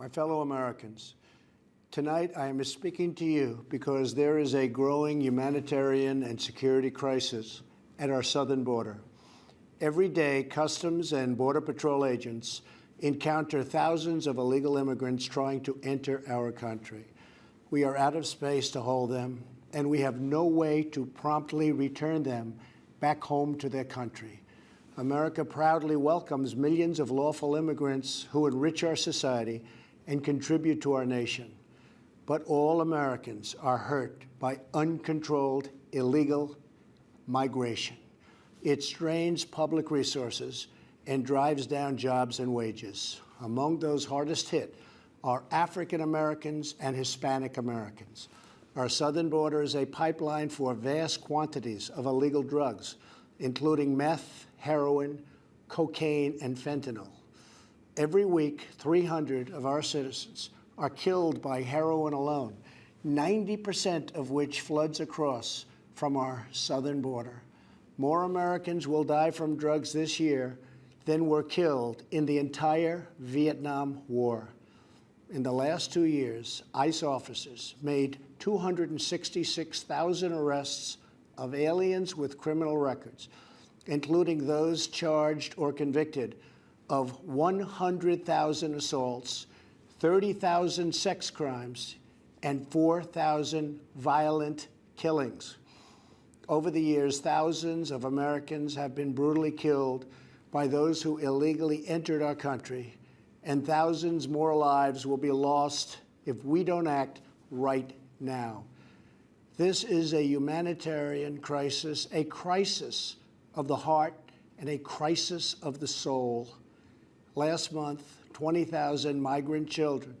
my fellow Americans, tonight I am speaking to you because there is a growing humanitarian and security crisis at our southern border. Every day, Customs and Border Patrol agents encounter thousands of illegal immigrants trying to enter our country. We are out of space to hold them, and we have no way to promptly return them back home to their country. America proudly welcomes millions of lawful immigrants who enrich our society and contribute to our nation. But all Americans are hurt by uncontrolled illegal migration. It strains public resources and drives down jobs and wages. Among those hardest hit are African Americans and Hispanic Americans. Our southern border is a pipeline for vast quantities of illegal drugs, including meth, heroin, cocaine, and fentanyl. Every week, 300 of our citizens are killed by heroin alone, 90% of which floods across from our southern border. More Americans will die from drugs this year than were killed in the entire Vietnam War. In the last two years, ICE officers made 266,000 arrests of aliens with criminal records, including those charged or convicted of 100,000 assaults, 30,000 sex crimes, and 4,000 violent killings. Over the years, thousands of Americans have been brutally killed by those who illegally entered our country, and thousands more lives will be lost if we don't act right now. This is a humanitarian crisis, a crisis of the heart and a crisis of the soul. Last month, 20,000 migrant children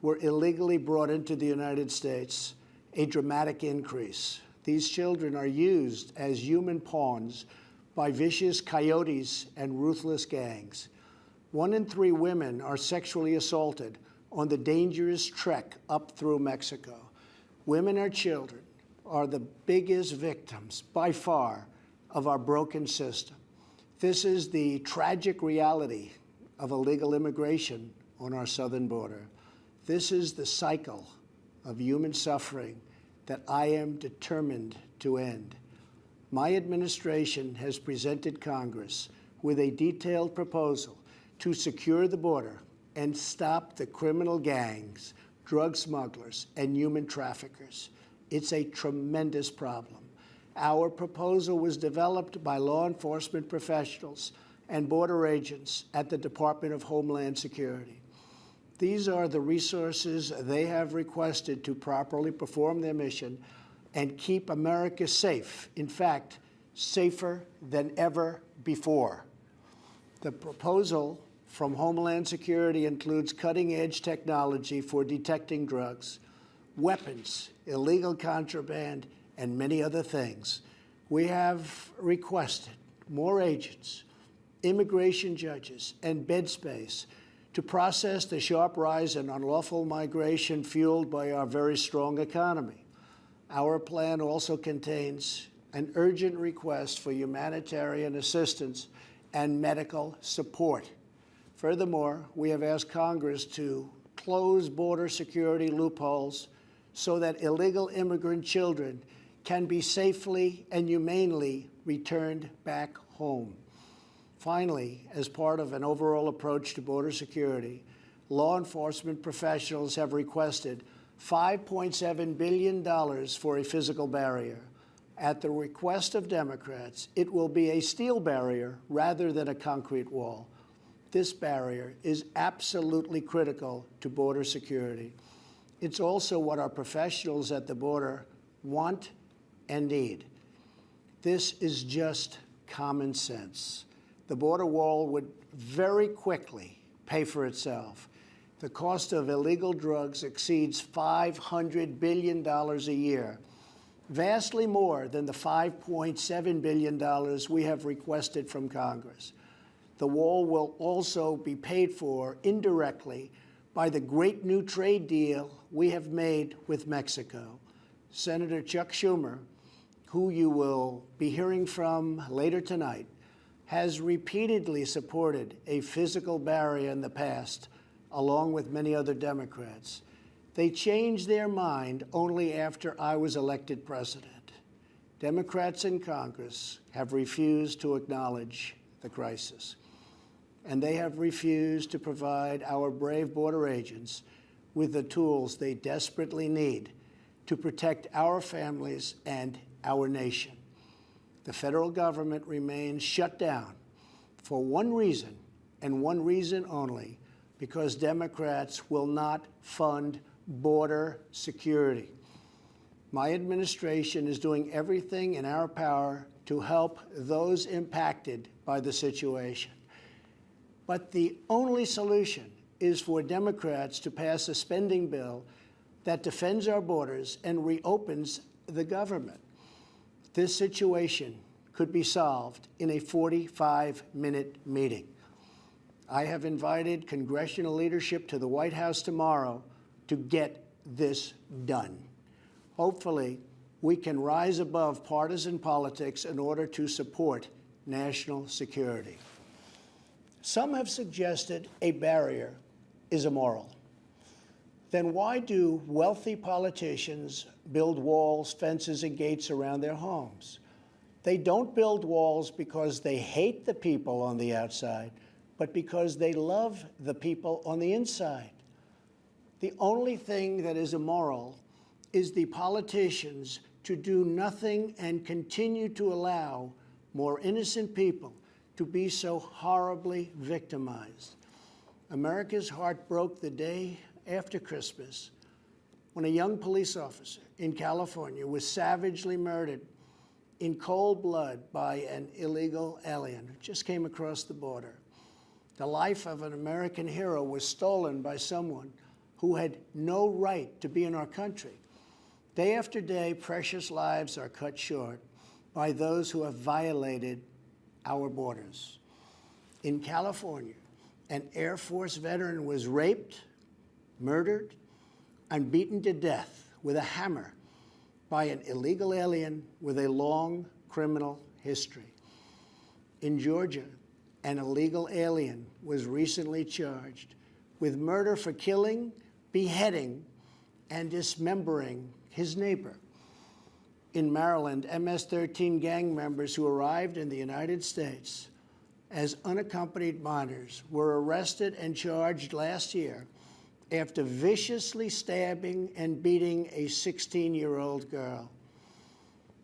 were illegally brought into the United States, a dramatic increase. These children are used as human pawns by vicious coyotes and ruthless gangs. One in three women are sexually assaulted on the dangerous trek up through Mexico. Women and children are the biggest victims, by far, of our broken system. This is the tragic reality of illegal immigration on our southern border. This is the cycle of human suffering that I am determined to end. My administration has presented Congress with a detailed proposal to secure the border and stop the criminal gangs, drug smugglers, and human traffickers. It's a tremendous problem. Our proposal was developed by law enforcement professionals and border agents at the Department of Homeland Security. These are the resources they have requested to properly perform their mission and keep America safe, in fact, safer than ever before. The proposal from Homeland Security includes cutting-edge technology for detecting drugs, weapons, illegal contraband, and many other things. We have requested more agents, immigration judges, and bed space to process the sharp rise in unlawful migration fueled by our very strong economy. Our plan also contains an urgent request for humanitarian assistance and medical support. Furthermore, we have asked Congress to close border security loopholes so that illegal immigrant children can be safely and humanely returned back home. Finally, as part of an overall approach to border security, law enforcement professionals have requested $5.7 billion for a physical barrier. At the request of Democrats, it will be a steel barrier rather than a concrete wall. This barrier is absolutely critical to border security. It's also what our professionals at the border want and need. This is just common sense the border wall would very quickly pay for itself. The cost of illegal drugs exceeds $500 billion a year, vastly more than the $5.7 billion we have requested from Congress. The wall will also be paid for indirectly by the great new trade deal we have made with Mexico. Senator Chuck Schumer, who you will be hearing from later tonight, has repeatedly supported a physical barrier in the past, along with many other Democrats. They changed their mind only after I was elected president. Democrats in Congress have refused to acknowledge the crisis, and they have refused to provide our brave border agents with the tools they desperately need to protect our families and our nation. The federal government remains shut down for one reason and one reason only, because Democrats will not fund border security. My administration is doing everything in our power to help those impacted by the situation. But the only solution is for Democrats to pass a spending bill that defends our borders and reopens the government. This situation could be solved in a 45-minute meeting. I have invited congressional leadership to the White House tomorrow to get this done. Hopefully, we can rise above partisan politics in order to support national security. Some have suggested a barrier is immoral. Then why do wealthy politicians build walls, fences, and gates around their homes? They don't build walls because they hate the people on the outside, but because they love the people on the inside. The only thing that is immoral is the politicians to do nothing and continue to allow more innocent people to be so horribly victimized. America's heart broke the day after Christmas when a young police officer in California was savagely murdered in cold blood by an illegal alien who just came across the border. The life of an American hero was stolen by someone who had no right to be in our country. Day after day, precious lives are cut short by those who have violated our borders. In California, an Air Force veteran was raped, murdered, and beaten to death with a hammer by an illegal alien with a long criminal history. In Georgia, an illegal alien was recently charged with murder for killing, beheading, and dismembering his neighbor. In Maryland, MS-13 gang members who arrived in the United States as unaccompanied minors were arrested and charged last year after viciously stabbing and beating a 16-year-old girl.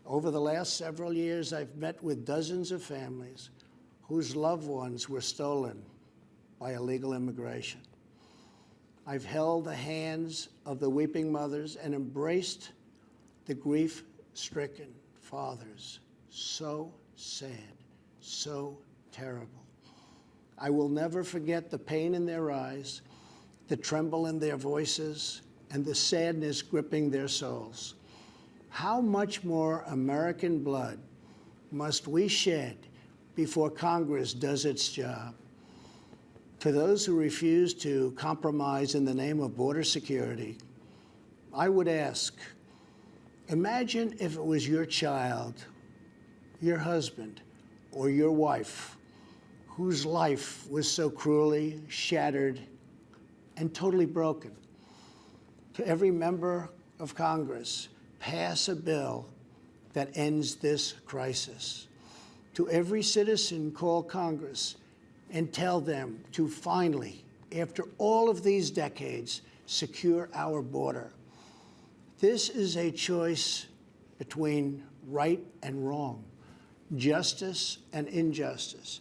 Over the last several years, I've met with dozens of families whose loved ones were stolen by illegal immigration. I've held the hands of the weeping mothers and embraced the grief-stricken fathers. So sad, so terrible. I will never forget the pain in their eyes, the tremble in their voices, and the sadness gripping their souls. How much more American blood must we shed before Congress does its job? For those who refuse to compromise in the name of border security, I would ask, imagine if it was your child, your husband, or your wife whose life was so cruelly shattered and totally broken. To every member of Congress, pass a bill that ends this crisis. To every citizen, call Congress and tell them to finally, after all of these decades, secure our border. This is a choice between right and wrong, justice and injustice.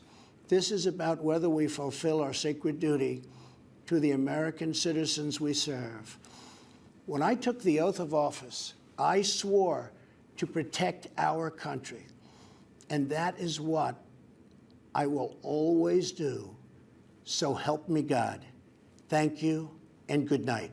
This is about whether we fulfill our sacred duty to the American citizens we serve. When I took the oath of office, I swore to protect our country. And that is what I will always do. So help me God. Thank you and good night.